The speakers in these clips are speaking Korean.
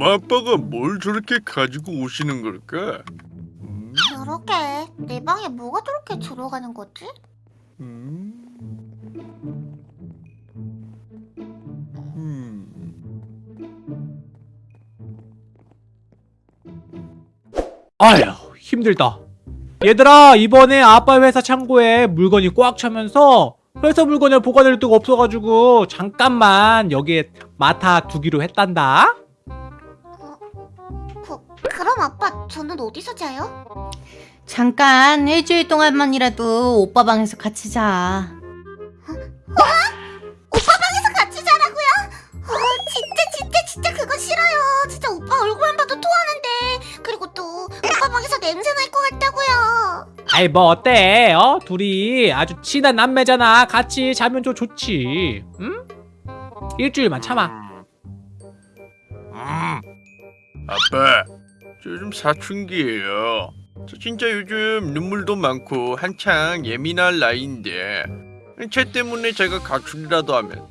엄마 아빠가 뭘 저렇게 가지고 오시는 걸까? 음, 그러게 내 방에 뭐가 저렇게 들어가는 거지? 음, 음. 아휴 힘들다 얘들아 이번에 아빠 회사 창고에 물건이 꽉 차면서 회사 물건을 보관할 데가 없어가지고 잠깐만 여기에 맡아두기로 했단다 그, 그럼 아빠 저는 어디서 자요? 잠깐 일주일 동안만이라도 오빠 방에서 같이 자. 오빠 방에서 같이 자라고요? 어, 진짜 진짜 진짜 그거 싫어요. 진짜 오빠 얼굴만 봐도 토하는데. 그리고 또 오빠 방에서 냄새 날 것 같다고요. 아이 뭐 어때? 어? 둘이 아주 친한 남매잖아. 같이 자면 좀 좋지. 응? 일주일만 참아. 음. 아빠, 저 요즘 사춘기예요. 저 진짜 요즘 눈물도 많고 한창 예민할 나이인데 쟤 때문에 제가 가출이라도 하면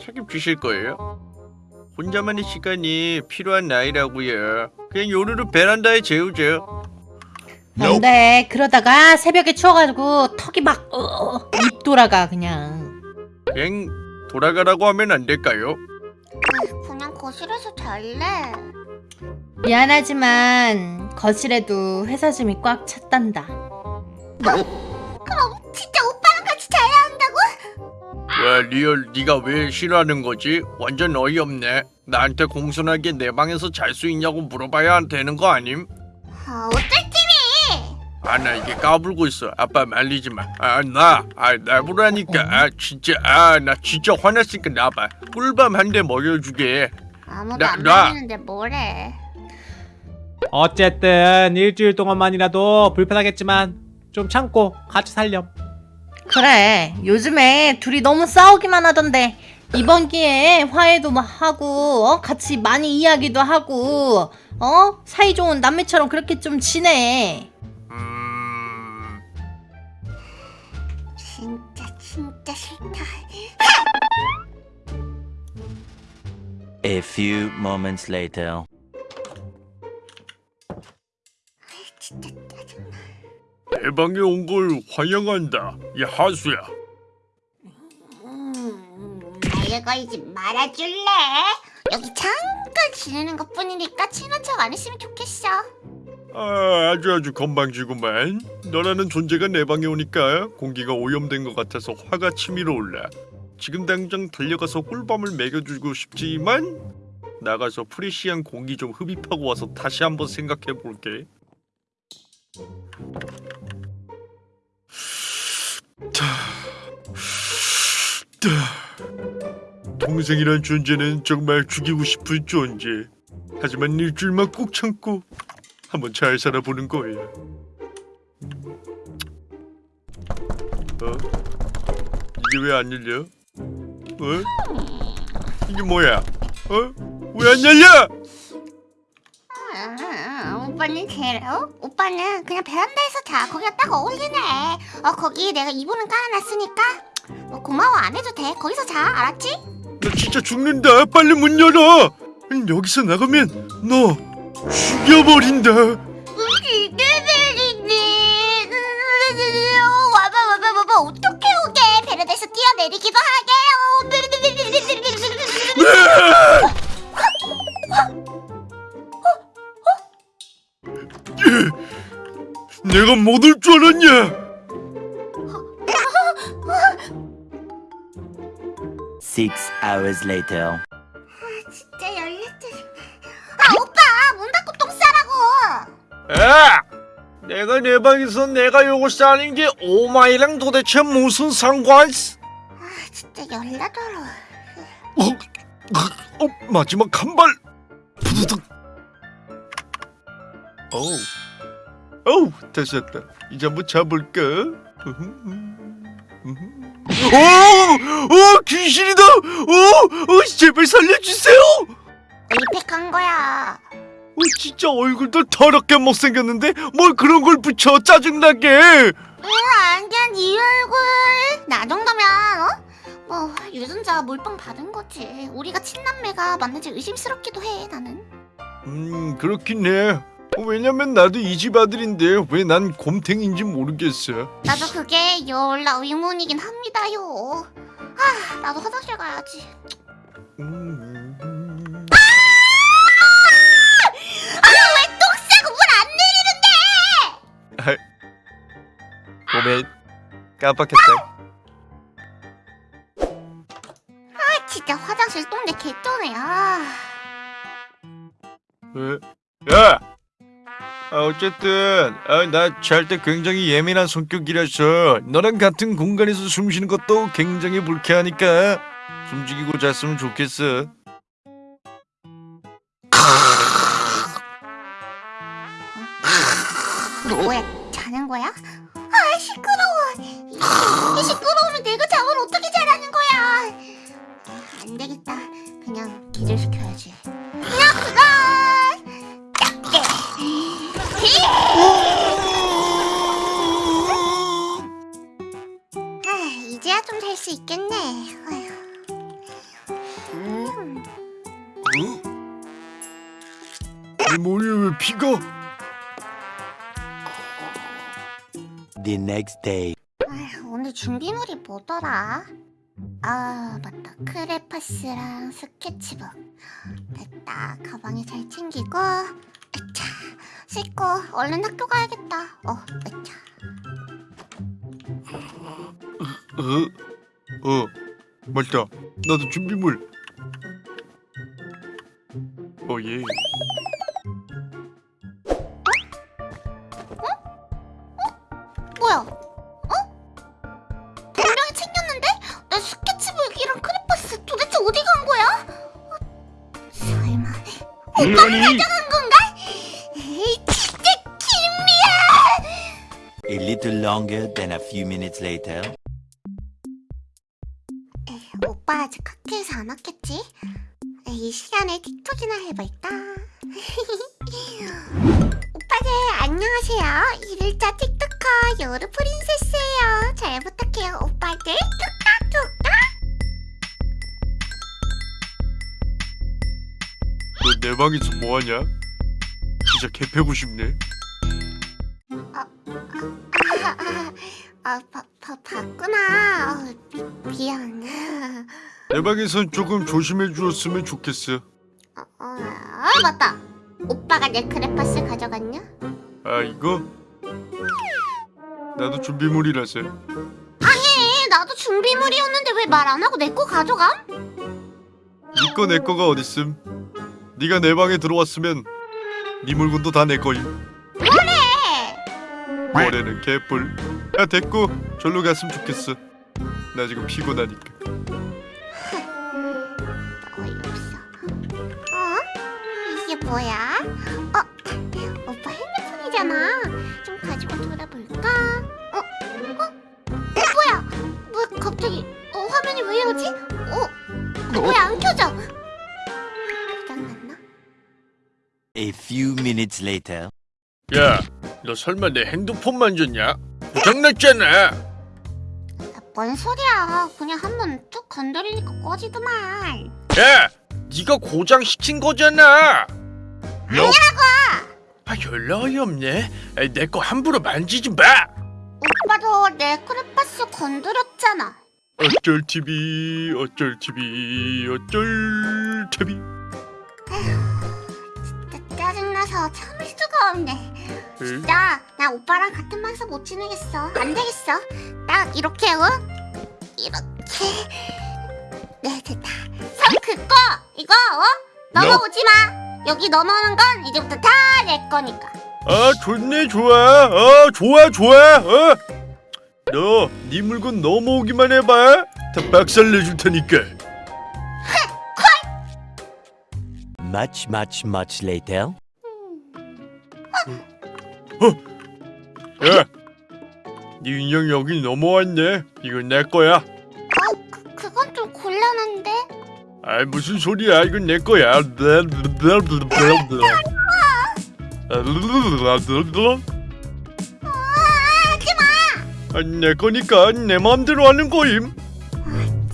책임지실 거예요? 혼자만의 시간이 필요한 나이라고요. 그냥 요루루 베란다에 재우죠. 안돼 그러다가 새벽에 추워가지고 턱이 막 어, 입 돌아가 그냥. 그냥 돌아가라고 하면 안 될까요? 그냥 거실에서 잘래 미안하지만 거실에도 회사 짐이 꽉 찼단다. 그럼 진짜 오빠랑 같이 자야 한다고? 와 real 네가 왜 싫어하는 거지? 완전 어이없네. 나한테 공손하게 내 방에서 잘 수 있냐고 물어봐야 되는 거 아님? 아, 어쩔티비 아나 이게 까불고 있어 아빠 말리지 마아나 아 나보라니까 아 진짜 아 나 진짜 화났으니까 나봐 꿀밤 한 대 먹여주게 아무도 나- 안 나- 말리는데 뭐래? 어쨌든 일주일 동안만이라도 불편하겠지만 좀 참고 같이 살렴. 그래 요즘에 둘이 너무 싸우기만 하던데 이번 기회에 화해도 막 하고 어? 같이 많이 이야기도 하고 어? 사이좋은 남매처럼 그렇게 좀 지내. 음 진짜 진짜 싫다 A few moments later. 진짜 짜증나 내 방에 온 걸 환영한다 야 하수야. 음, 날 걸지 말아줄래? 여기 잠깐 지내는 것 뿐이니까 친한 척 안 했으면 좋겠어. 아 아주 아주 건방지구만. 너라는 존재가 내 방에 오니까 공기가 오염된 것 같아서 화가 치밀어 올라 지금 당장 달려가서 꿀밤을 먹여주고 싶지만 나가서 프레시한 공기 좀 흡입하고 와서 다시 한번 생각해 볼게 동생이란 존재는 정말 죽이고 싶은 존재 하지만 일주일만 꾹 참고 한번 잘 살아보는 거예요. 어? 이게 왜 안 열려? 어? 이게 뭐야? 어? 왜 안 열려? 아, 오빠는 제로? 오빠는 그냥 베란다에서 자 거기가 딱 어울리네 어 거기 내가 이불은 깔아놨으니까 뭐 고마워 안 해도 돼 거기서 자 알았지? 나 진짜 죽는다. 빨리 문 열어. 여기서 나가면 너 죽여버린다. 내가 못 올 줄 알았냐? Six hours later. 진짜 열렸지 아 오빠 문 닫고 똥 싸라고 야! 내가 내 방에서 내가 요거 싸는 게 오마이랑 도대체 무슨 상관? 아 진짜 열나더러 어, 어, 마지막 한 발. 부두둑. 어우, 어우, 됐었다. 이제 한번 잡을까? 오, 오, 귀신이다. 오, 오, 제발 살려주세요. 에이펙한 거야 어, 진짜 얼굴도 더럽게 못생겼는데 뭘 그런 걸 붙여 짜증나게. 응 안견 네 얼굴 나 정도면 어? 뭐 유전자 몰빵 받은 거지 우리가 친남매가 맞는지 의심스럽기도 해 나는 음 그렇긴 해. 어, 왜냐면 나도 이 집 아들인데 왜 난 곰탱인지 모르겠어. 나도 그게 열라 의문이긴 합니다요. 아, 나도 화장실 가야지. 음, 아, 왜 똥 싸고 물 안 내리는데? 몸에 깜빡했다. 진짜 화장실 똥내 개쩌네. 아. 왜? 야! 아, 어쨌든 아, 나 잘 때 굉장히 예민한 성격이라서 너랑 같은 공간에서 숨 쉬는 것도 굉장히 불쾌하니까 숨죽이고 잤으면 좋겠어. 뭐야, 자는 거야? 아, 시끄러워. 이, 이 시끄러우면 내가 잠을 어떻게 기절 시켜야지. 그냥 그거. 짝게. 아, 이제야 좀 잘 수 있겠네. 내 머리에 왜 피가? The next day. 아휴, 오늘 준비물이 뭐더라? 아 맞다 크레파스랑 스케치북 됐다 가방에 잘 챙기고 아차 씻고 얼른 학교 가야겠다 어 아차 어? 어, 맞다. 나도 준비물. 어, 예. 아니, 간 건가? 에이 진짜 김미야 A little longer than a few minutes later. 에이, 오빠 아직 학교에서 안 왔겠지? 에이, 이 시간에 틱톡이나 해볼까? 오빠들 안녕하세요. 일일자 틱톡커 요르 프린세스예요. 잘 부탁해요, 오빠들. 내 방에서 뭐하냐? 진짜 개 패고 싶네. 아, 아, 아, 바, 바, 봤구나. 어, 미, 미안. 내 방에선 조금 조심해 주었으면 좋겠어. 어, 어, 아, 맞다. 오빠가 내 크레파스 가져갔냐? 아, 이거? 나도 준비물이라서. 아니, 나도 준비물이었는데 왜 말 안 하고 내 거 가져감? 니꺼 내 거가 어딨음? 네가 내 방에 들어왔으면 네 물건도 다 내 거임. 네. 뭐래는 개뿔. 야 됐고 절로 갔으면 좋겠어. 나 지금 피곤하니까. 어이없어. 어? 이게 뭐야? 어? A few minutes later. 야, 너 설마 내 핸드폰 만졌냐? 고장났잖아. 아, 뭔 소리야? 그냥 한번 쭉 건드리니까 꺼지더만. 야, 네가 고장 시킨 거잖아. 아니라고. 아, 연락 어이없네. 내 거 함부로 만지지 마. 오빠도 내 크레파스 건드렸잖아. 어쩔 TV, 어쩔 TV, 어쩔 TV. 진짜 짜증나서 참을 수가 없네. 진짜 나 오빠랑 같은 방에서 못 지내겠어. 안 되겠어. 딱 이렇게 어? 이렇게. 네 됐다. 선 긋고 이거 어? 넘어오지 마. 여기 넘어오는 건 이제부터 다 내 거니까. 아, 좋네, 좋아. 어, 좋아, 좋아. 어. 너, 네 물건 넘어오기만 해봐. 다 박살 내줄 테니까. Much, much, much later. 야, 네 인형 여기 넘어왔네. 이건 내 거야. 어, 그, 그건 좀 곤란한데. 아, 무슨 소리야? 이건 내 거야. 아. 아, 내 거니까 내 마음대로 하는 거임.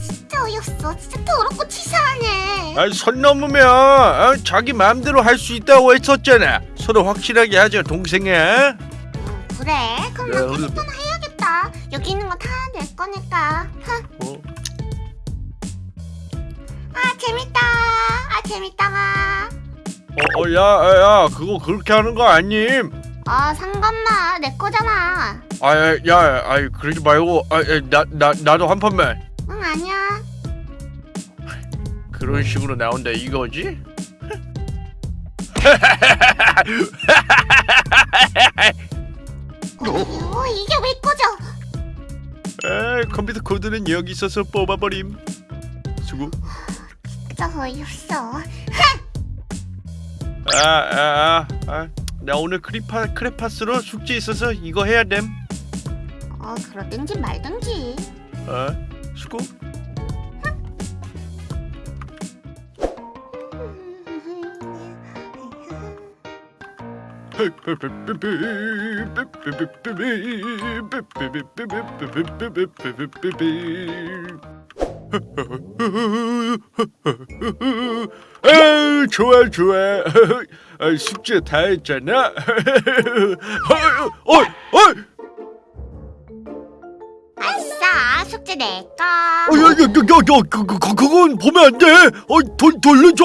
진짜 어이없어. 진짜 더럽고 치사하네. 아니 선 넘으면 어? 자기 마음대로 할 수 있다고 했었잖아 서로 확실하게 하자 동생아 음, 그래. 그럼 야, 나 오늘 캐릭터나 해야겠다. 여기 있는 거다내 거니까. 흥. 어? 아 재밌다. 아 재밌다가. 어, 어, 야, 야, 야, 그거 그렇게 하는 거 아님? 아 상관마 내 거잖아. 아, 야, 야, 아이, 그러지 말고, 아, 야, 나, 나, 나도 한 판만. 응 아니야. 그런 식으로 나온다 이거지? 어 이게 왜 꺼져? 아, 컴퓨터 코드는 여기 있어서 뽑아버림. 수고. 진짜 어이없어. 아, 아, 아, 아, 나 오늘 크리파 크레파스로 숙제 있어서 이거 해야 됨. 어 그러든지 말든지. 아, 수고. 아, 좋아 좋아. 아, 숙제 다 했잖아. 어, 어, 어, 아싸 숙제 내 거. 어, 야, 야, 야, 야, 그, 그, 그, 그건 보면 안 돼. 어, 돈 돌려줘.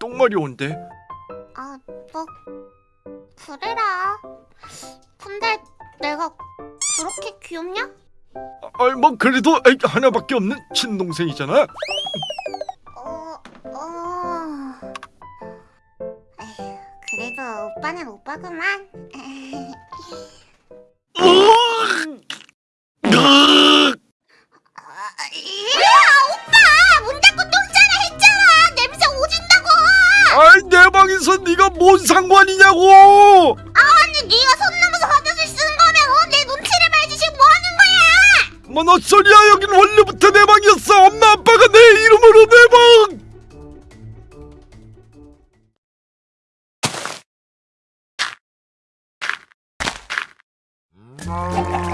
똥말이 온대. 아, 뭐 그래라. 근데 내가 그렇게 귀엽냐? 아, 뭐 그래도 에이, 하나밖에 없는 친동생이잖아. 어, 어. 에휴, 그래도 오빠는 오빠구만. 아니냐고! 아니 네가 손 넘어서 화장실 쓰는 거면 내 눈치를 봐야지 지금 뭐 하는 거야! 뭐너 소리야 여긴 원래부터 내 방이었어! 엄마 아빠가 내 이름으로 내 방! 음...